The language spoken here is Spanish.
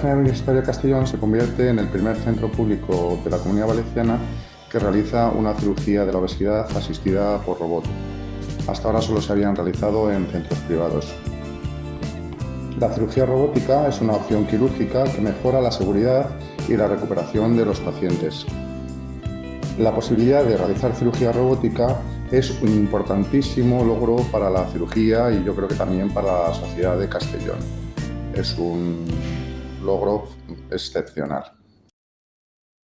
Clínica Universitaria Castellón se convierte en el primer centro público de la Comunidad Valenciana que realiza una cirugía de la obesidad asistida por robot. Hasta ahora solo se habían realizado en centros privados. La cirugía robótica es una opción quirúrgica que mejora la seguridad y la recuperación de los pacientes. La posibilidad de realizar cirugía robótica es un importantísimo logro para la cirugía y yo creo que también para la sociedad de Castellón. Es un logro excepcional.